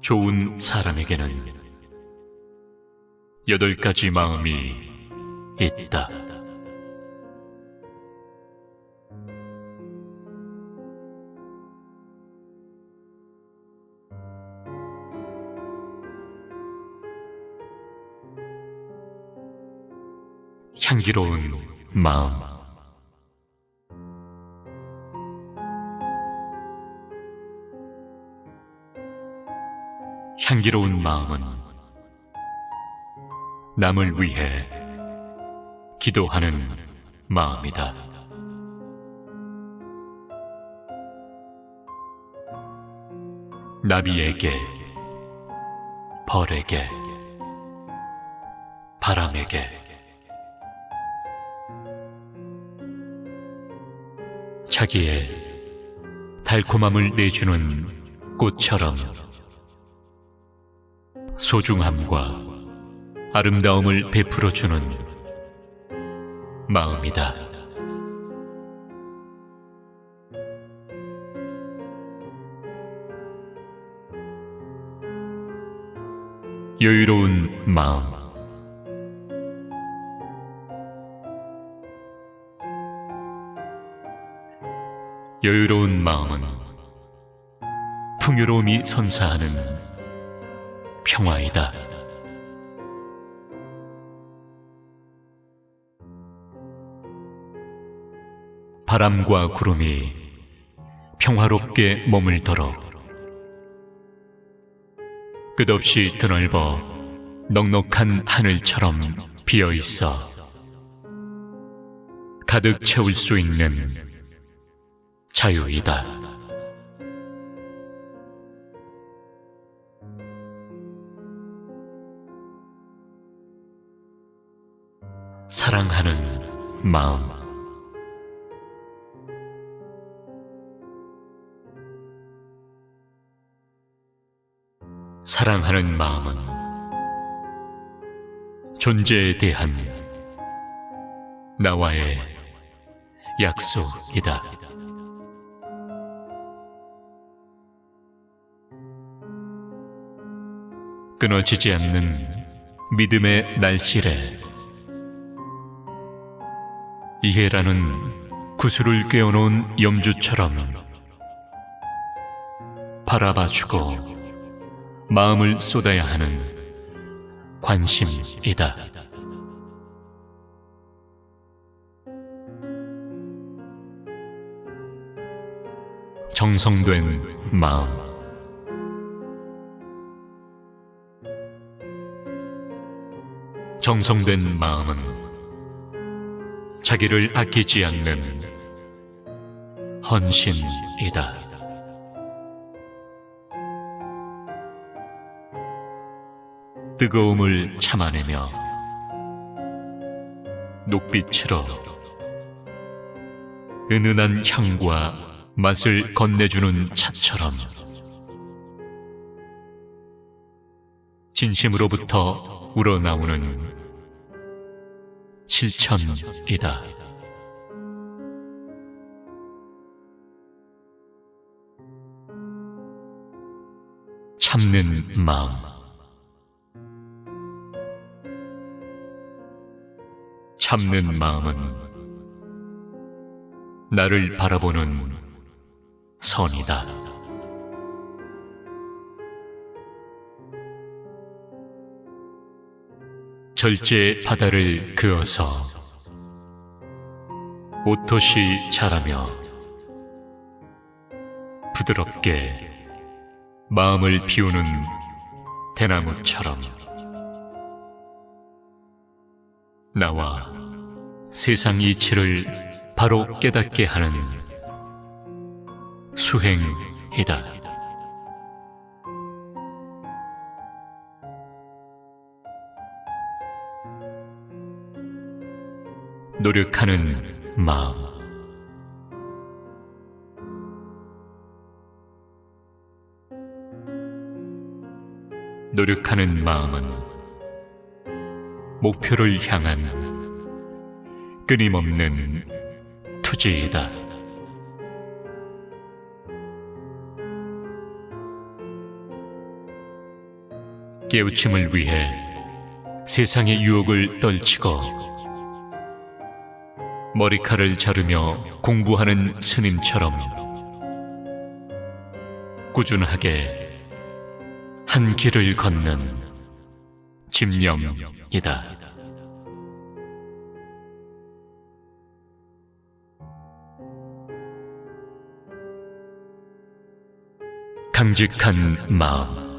좋은 사람에게는 여덟 가지 마음이 있다. 향기로운 마음. 향기로운 마음은 남을 위해 기도하는 마음이다. 나비에게, 벌에게, 바람에게, 자기의 달콤함을 내주는 꽃처럼 소중함과 아름다움을 베풀어 주는 마음이다. 여유로운 마음. 여유로운 마음은 풍요로움이 선사하는 평화이다. 바람과 구름이 평화롭게 머물더러 끝없이 드넓어 넉넉한 하늘처럼 비어 있어 가득 채울 수 있는 자유이다. 사랑하는 마음. 사랑하는 마음은 존재에 대한 나와의 약속이다. 끊어지지 않는 믿음의 날씨래. 이해라는 구슬을 꿰어놓은 염주처럼 바라봐주고 마음을 쏟아야 하는 관심이다. 정성된 마음. 정성된 마음은 자기를 아끼지 않는 헌신이다. 뜨거움을 참아내며 녹빛으로 은은한 향과 맛을 건네주는 차처럼 진심으로부터 우러나오는 실천이다. 참는 마음. 참는 마음은 나를 바라보는 선이다. 절제 바다를 그어서 옷토시 자라며 부드럽게 마음을 비우는 대나무처럼 나와 세상 이치를 바로 깨닫게 하는 수행이다. 노력하는 마음. 노력하는 마음은 목표를 향한 끊임없는 투지이다. 깨우침을 위해 세상의 유혹을 떨치고 머리칼을 자르며 공부하는 스님처럼 꾸준하게 한 길을 걷는 집념이다. 강직한 마음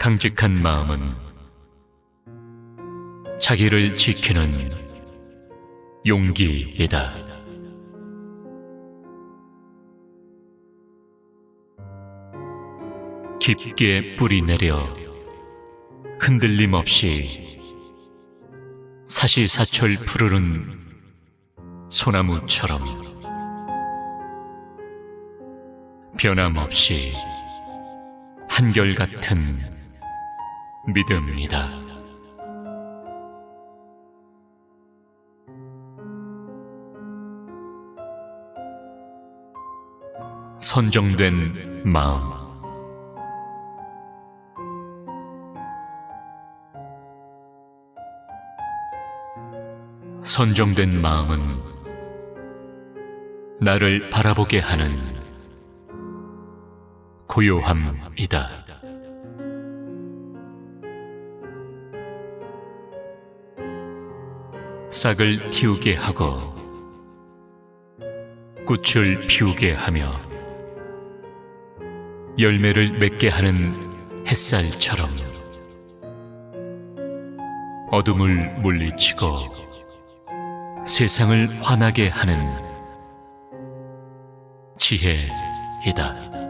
강직한 마음은 자기를 지키는 용기이다. 깊게 뿌리 내려 흔들림 없이 사시사철 푸르른 소나무처럼 변함없이 한결같은 믿음이다. 선정된 마음 선정된 마음은 나를 바라보게 하는 고요함이다. 싹을 틔우게 하고 꽃을 피우게 하며 열매를 맺게 하는 햇살처럼 어둠을 물리치고 세상을 환하게 하는 지혜이다.